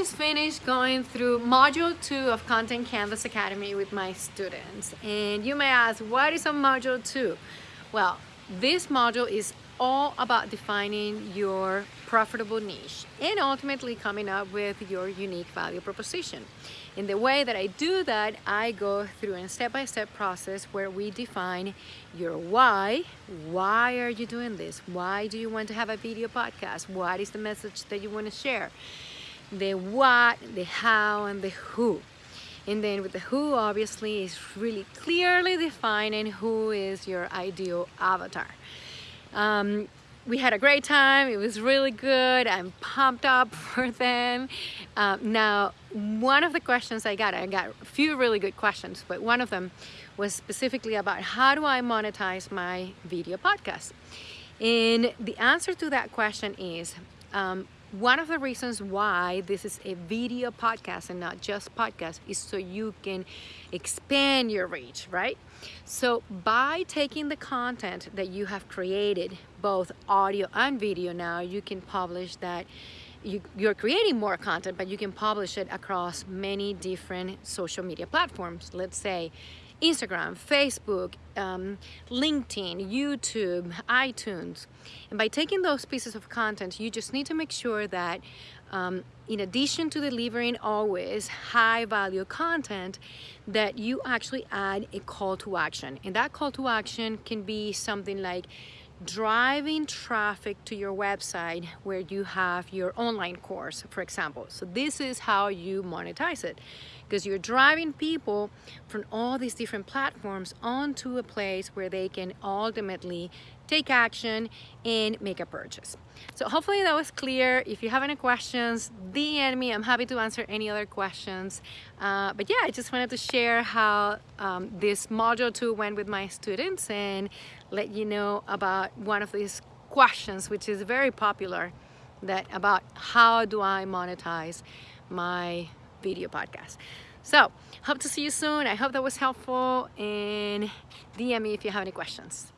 just finished going through module two of Content Canvas Academy with my students. And you may ask, what is a module two? Well, this module is all about defining your profitable niche and ultimately coming up with your unique value proposition. In the way that I do that, I go through a step-by-step -step process where we define your why. Why are you doing this? Why do you want to have a video podcast? What is the message that you want to share? The what, the how, and the who. And then with the who, obviously, is really clearly defining who is your ideal avatar. Um, we had a great time. It was really good. I'm pumped up for them. Uh, now, one of the questions I got, I got a few really good questions, but one of them was specifically about how do I monetize my video podcast? And the answer to that question is um, one of the reasons why this is a video podcast and not just podcast is so you can expand your reach, right? So by taking the content that you have created, both audio and video now, you can publish that you, you're creating more content, but you can publish it across many different social media platforms. Let's say Instagram, Facebook, um, LinkedIn, YouTube, iTunes. And by taking those pieces of content, you just need to make sure that um, in addition to delivering always high value content, that you actually add a call to action. And that call to action can be something like driving traffic to your website where you have your online course, for example. So this is how you monetize it because you're driving people from all these different platforms onto a place where they can ultimately take action and make a purchase. So hopefully that was clear. If you have any questions, DM me. I'm happy to answer any other questions. Uh, but yeah, I just wanted to share how um, this module two went with my students and let you know about one of these questions, which is very popular, that about how do I monetize my video podcast. So hope to see you soon. I hope that was helpful and DM me if you have any questions.